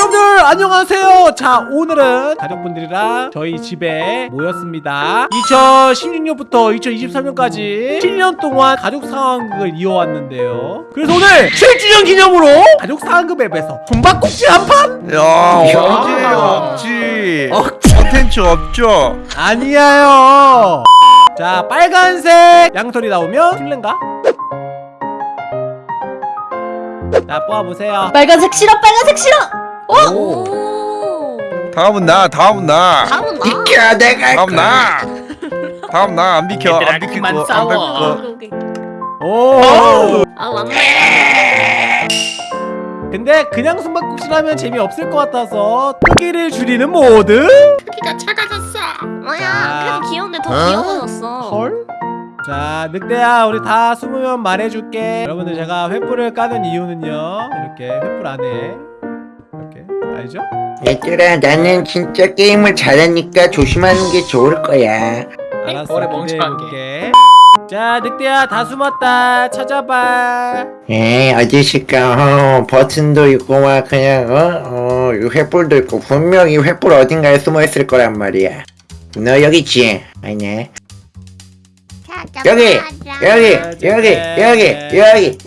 여러분들 안녕하세요. 자 오늘은 가족분들이랑 저희 집에 모였습니다. 2016년부터 2023년까지 7년 동안 가족 상황극을 이어왔는데요. 그래서 오늘 7주년 기념으로 가족 상황극 앱에서 숨바꼭질 한판? 야 야. 언제 없지. 컨텐츠 없죠? 아니야요. 자 빨간색 양털이 나오면 술래인가? 자 뽑아보세요. 빨간색 싫어 빨간색 싫어 오. 다음은 나 다음은 나 다음은 나. 비켜 내가 다음 나 다음 나 안 비켜 안 비킬 그만 거안 싸워. 비킬 거 오케이, 오케이. 오아 맞네. 근데 그냥 숨바꼭질 하면 재미없을 것 같아서 크기를 줄이는 모드? 크기가 작아졌어 뭐야? 그래도 귀여운데 더 어? 귀여워졌어. 헐? 자 늑대야 우리 다 숨으면 말해줄게 여러분들 제가 횃불을 까는 이유는요 이렇게 횃불 안에 알죠? 얘들아 나는 진짜 게임을 잘하니까 조심하는 게 좋을 거야. 알았어 오래 멍청한 기대해볼게. 자 늑대야 다 숨었다. 찾아봐. 에 어디 있을까 어, 버튼도 있고 막 그냥 어? 어, 이 횃불도 있고 분명히 횃불 어딘가에 숨어있을 거란 말이야. 너 여기 있지? 아니네. 여기 여기 여기 여기 여기 여기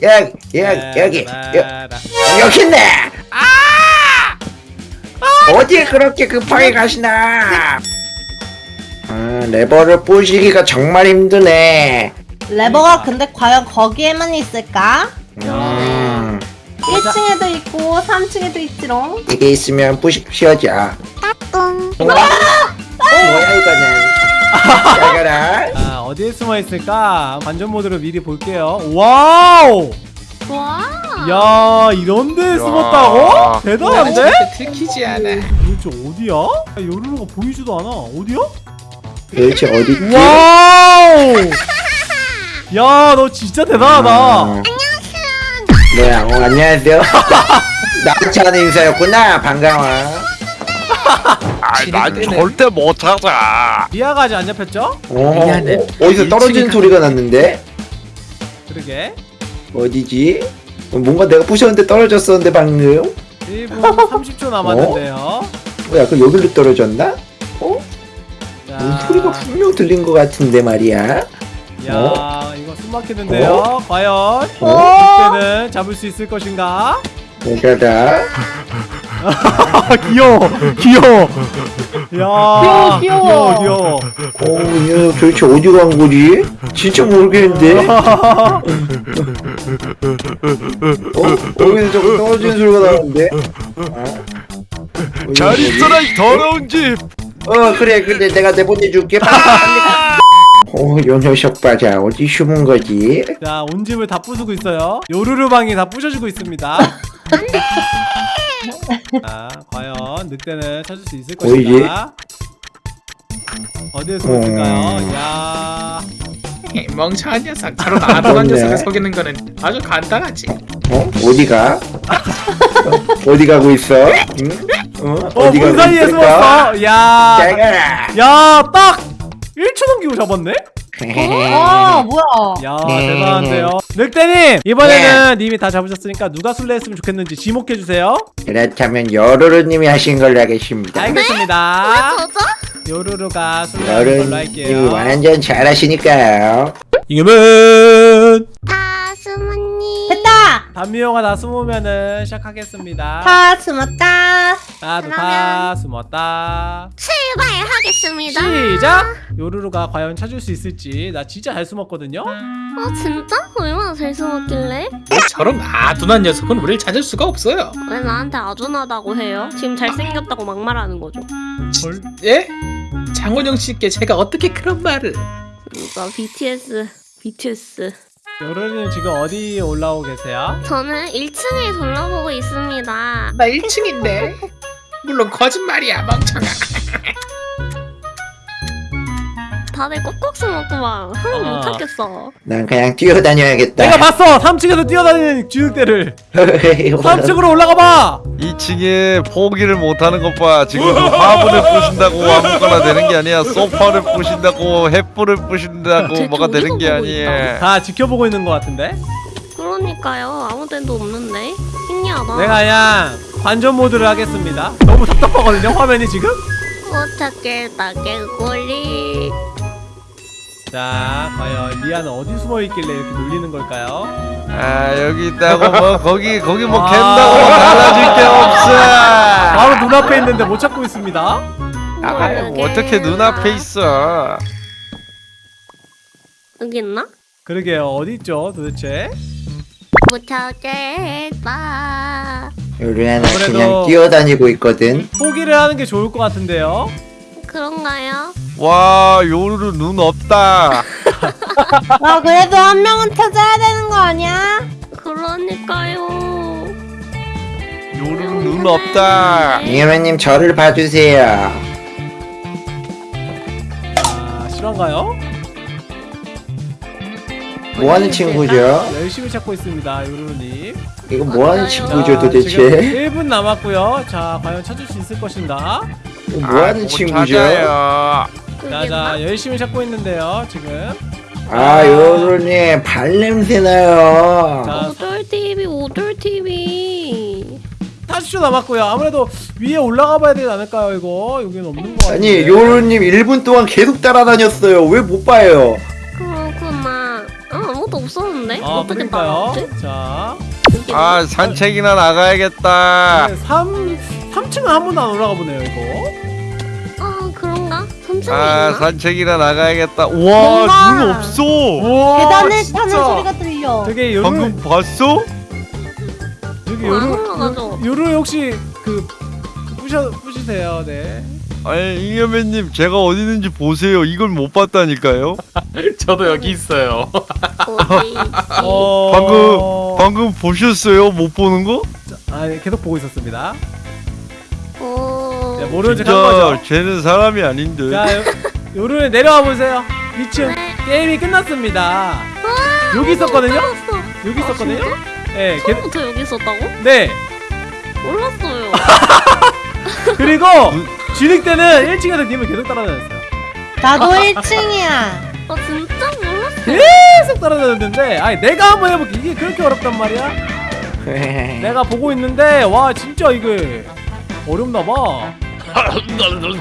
여기 여기 여- 여기 있네 어디에 그렇게 급하게 가시나? 아, 레버를 부시기가 정말 힘드네. 레버가 근데 과연 거기에만 있을까? 음, 1층에도 있고 3층에도 있지롱. 이게 있으면 부식 쉬어져 똥. 어? 뭐야 이거는? 잘 가라 아 어디에 숨어 있을까? 관전 모드로 미리 볼게요. 와우 와. 야 이런데 숨었다고? 대단한데? 들키지 않아 도대체 어디야? 야, 요루루가 보이지도 않아 어디야? 도대체 어디? 와우 야 너 진짜 대단하다 음. 뭐야 어, 안녕하세요 하는 인사였구나 반가워 아난 절대 못 찾아 리아가 아직 안 잡혔죠? 어, 미안해. 어, 어디서 떨어지는 소리가 났는데? 그러게 어디지? 어, 뭔가 내가 부셨는데 떨어졌었는데 방금? 1분 30초 남았는데요 뭐야 그 여기로 떨어졌나? 자, 음, 소리가 분명 들린 것 같은데 말이야 야 이거 숨 막히는데요 과연 어? 이때는 잡을 수 있을 것인가? 내가다 아 귀여워 귀여워 야 귀여워, 귀여워. 귀여워 어, 얘 도대체 어디 간 거지? 진짜 모르겠는데? 어? 어디서 자꾸 떨어지는 소리가 나는데? 어? 잘? 있어라 이 더러운 집 어 그래 그래 내가 내보내줄게 어, 요 녀석 봐자 어디 숨은 거지? 자, 온 집을 다 부수고 있어요. 요루루 방이 다 부셔지고 있습니다. 자, 과연 늑대는 찾을 수 있을 보이지? 것인가? 어디에 숨었을까요? 음. 야, 멍청한 녀석 저런 아동한 그렇네. 녀석을 속이는 거는 아주 간단하지 어? 어디가? 어? 어디 가고 있어? 응? 어? 어, 어디 문 가고 사이에 있을까? 숨었어. 야, 야, 딱 1초 넘기고 잡았네? 와 뭐야 야, 네. 대단한데요. 늑대님, 이번에는 님이 다 잡으셨으니까 누가 술래했으면 좋겠는지 지목해주세요. 그렇다면 여로로님이 하신 걸로 하겠습니다 알겠습니다. 저죠? 요루루가 술래하는 걸로 할게요. 완전 잘하시니까요 이겨면 다 숨었니? 됐다 단미호가 다 숨으면은 시작하겠습니다. 다 숨었다 나도 다 숨었다. 출발하겠습니다. 시작! 요루루가 과연 찾을 수 있을지 나 진짜 잘 숨었거든요? 어 진짜? 얼마나 잘 숨었길래? 저런 아둔한 녀석은 우리를 찾을 수가 없어요 왜 나한테 아둔하다고 해요? 지금 잘생겼다고 막말하는 거죠. 헐? 예? 장원영 씨께 제가 어떻게 그런 말을 진짜 BTS, BTS. 요루루님 지금 어디 올라오고 계세요? 저는 1층에 돌아보고 있습니다. 나 1층인데 물론 거짓말이야 멍청아 다들 꼭꼭 숨었구만. 흥, 아. 못 찾겠어. 난 그냥 뛰어다녀야겠다 내가 봤어! 3층에서 뛰어다니는 주늑대를! 3층으로 올라가봐! 2층에 포기를 못하는 것봐 지금 화분을 부신다고 아무거나 되는 게 아니야 소파를 부신다고 햇불을 부신다고 쟤 뭐가 되는 게 아니야 다 지켜보고 있는 것 같은데? 그러니까 그러니까요. 아무 데도 없는데. 신기하다. 내가 그냥 관전 모드를 하겠습니다 너무 답답하거든요 화면이 지금 어떻게 나게 꼴리. 자 과연 리아는 어디 숨어 있길래 이렇게 놀리는 걸까요? 아 여기 있다고 뭐 거기 거기 뭐 아. 캔다고 달라질 게 없어 바로 눈앞에 있는데 못 찾고 있습니다 아 어떻게 눈앞에 있어 여기 있나? 그러게요 어디 있죠 도대체? 못 찾겠다. 요리아는 그냥 뛰어다니고 있거든 포기를 하는 게 좋을 것 같은데요 그런가요? 와 요루루 눈 없다 아 그래도 한 명은 찾아야 되는 거 아니야? 그러니까요. 요루루 눈 없다 잉여맨님 저를 봐주세요 아 실화인가요? 뭐하는 친구죠? 열심히 찾고 있습니다 요루루님 이거 뭐하는. 친구죠 자, 도대체? 지금 1분 남았고요 자 과연 찾을 수 있을 것인가 이거 뭐하는 못 친구죠? 찾아요. 여기 자, 있나? 자 열심히 찾고 있는데요 지금 아 요루님 발냄새 나요 자 오돌 TV, 오돌 TV. 40초 남았고요 아무래도 위에 올라가 봐야 되지 않을까요 이거 여기는 없는 거 같은데 아니 요루님 1분 동안 계속 따라다녔어요 왜 못 봐요? 없었는데? 아 어떻게 그러니까요 나왔지? 자 아 산책이나 나가야겠다 3, 3층은 한 번도 안 올라가 보네요 이거 아, 그런가? 3층에 아 있나? 산책이나 나가야겠다 와 뭔가- 눈 없어 우와 계단을. 타는 소리가 들려 되게 요루 방금 봤어? 여기 어, 안 요루 올라가죠. 요루 혹시 그 부셔 부시세요 네. 아니 잉여맨님 제가 어디 있는지 보세요. 이걸 못 봤다니까요. 저도 여기 있어요. 어... 방금 방금 보셨어요? 못 보는 거? 아 네, 계속 보고 있었습니다. 어... 네, 모르는 척한 거죠? 쟤는 사람이 아닌데. 자 요, 요루 내려와 보세요. 2층 네. 게임이 끝났습니다. 아, 여기 있었거든요. 여기 아, 있었거든요? 진짜? 네, 계, 처음부터 여기 있었다고? 네. 몰랐어요. 그리고 진행 때는 1층에서 님을 계속 따라다녔어요. 나도 1층이야. 아, 진짜 몰랐어. 계속 따라다녔는데 아니 내가 한번 해볼게. 이게 그렇게 어렵단 말이야? 내가 보고 있는데 와 진짜 이게 어렵나 봐.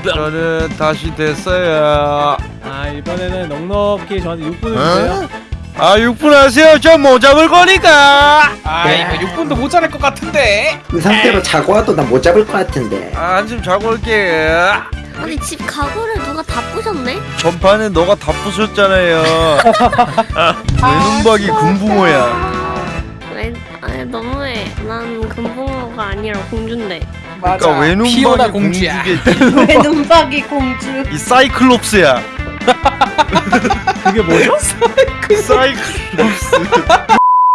저는 다시 됐어요. 아 이번에는 넉넉히 저한테 6분을 주세요 아 6분 하세요 저 못 잡을 거니까 아 이거 6분도 모자랄 것 같은데. 그 상태로 자고 와도 나 못 잡을 것 같은데 아, 한숨 자고 올게 아니, 집 가구를 누가 다 부셨네? 전판에 너가 다 부쉈잖아요 외눈박이 금붕어야 왜, 아니, 너무해. 난 금붕어가 아니라 공주인데. 맞아. 그러니까 외눈박이 공주야. 공주겠지 왜 눈박이 공주 이 사이클롭스야 그게 뭐죠? 사이클롭스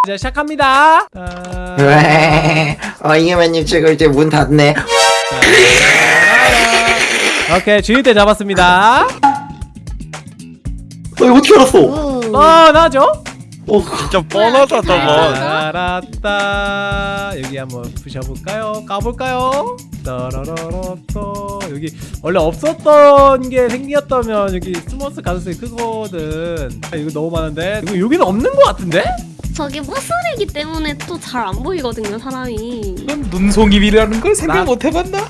자 시작합니다 자, 왜? 어 잉여맨님 제가 이제 문 닫네 자, 오케이 주인 때 잡았습니다 어 이거 어떻게 알았어? 우. 뻔하죠? 어 진짜 뻔하다 저건 알았다 여기 한번 부셔볼까요? 까볼까요? 따라라라따 여기 원래 없었던 게 생겼다면 여기 스머스 가능성이 크거든 아, 이거 너무 많은데 이거 여기는 없는 것 같은데? 저기 버스이기 때문에 또 잘 안 보이거든요, 사람이. 이건 눈송이비라는 걸 생각 나- 못 해봤나?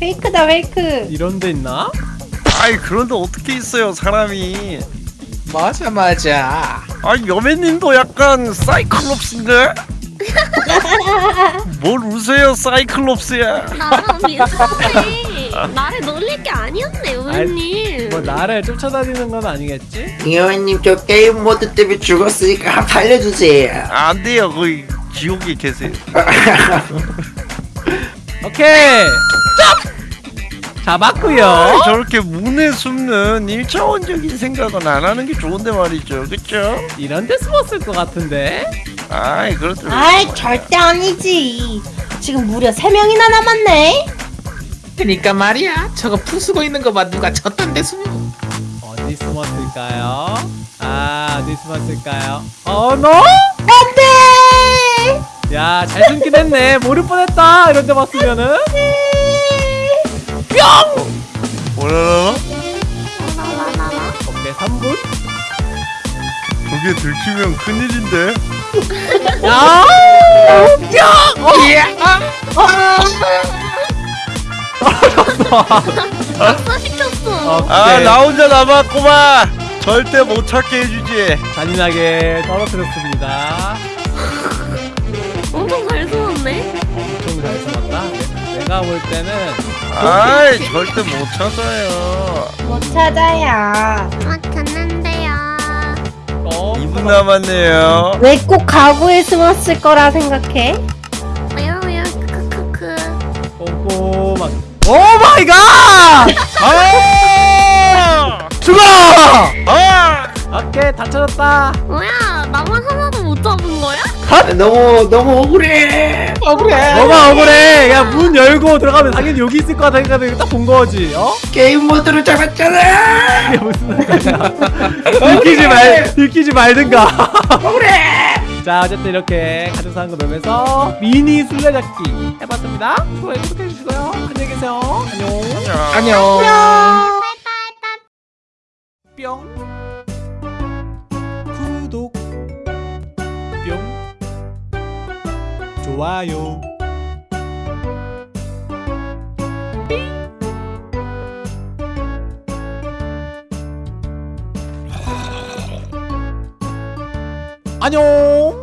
페이크다 페이크 이런 데 있나? 아이 그런데 어떻게 있어요 사람이 맞아 맞아. 아 여매님도 약간 사이클롭스인데? 뭘 우세요 사이클롭스야. 나를 놀릴 게 아니었네, 우리님. 뭐 나를 쫓아다니는 건 아니겠지? 잉여맨님 저 게임 모드 때문에 죽었으니까 살려주세요 안 돼요 거기 지옥에 계세요 오케이 잡았구요 아, 저렇게 문에 숨는 1차원적인 생각은 안 하는 게 좋은데 말이죠 그쵸? 이런 데 숨었을 것 같은데? 아이 그렇죠 아이 절대 아니지 지금 무려 3명이나 남았네 그니까 말이야. 저거 부수고 있는 거 봐. 누가 저딴 데 숨어. 어디 숨었을까요? 아 어디 숨었을까요? 어 너? 안돼 야잘 숨긴 했네 모를 뻔했다 이런 데 봤으면은 뭐라나? 라라라라. 오케이 3분? 그게 들키면 큰일인데 야! 뿅! 어! 아싸 시켰어. 아 오케이. 나 혼자 남았구만 절대 못 찾게 해주지 잔인하게 떨어뜨렸습니다. 엄청 잘 쏘았네. 엄청 잘 참았다. 네, 내가 볼 때는 아이 절대 못 찾아요 못 찾아요. 아. 어, 2분 남았네요 왜 꼭 가구에 숨었을 거라 생각해? 왜요 왜요 크크크크. 꼼꼼하게. oh my god! 아! 죽어! 아! 오케이 다 찾았다. 뭐야 나만 하나도 못 잡은 거야? 너무 너무 억울해. 억울해 뭐가 억울해? 야 문 열고 들어가면 당연히 여기 있을 거야 생각해 딱본 거지. 어? 게임 모드로 잡았잖아. 이게 무슨 소리야? 들키지 말 들키지 말든가. 억울해. 자 어쨌든 이렇게 가족 사는 거 맵에서 미니 술래잡기 해봤습니다. 좋아요 구독해 주시고요. 안녕히 계세요. 안녕. 안녕 뿅 좋아요. 안녕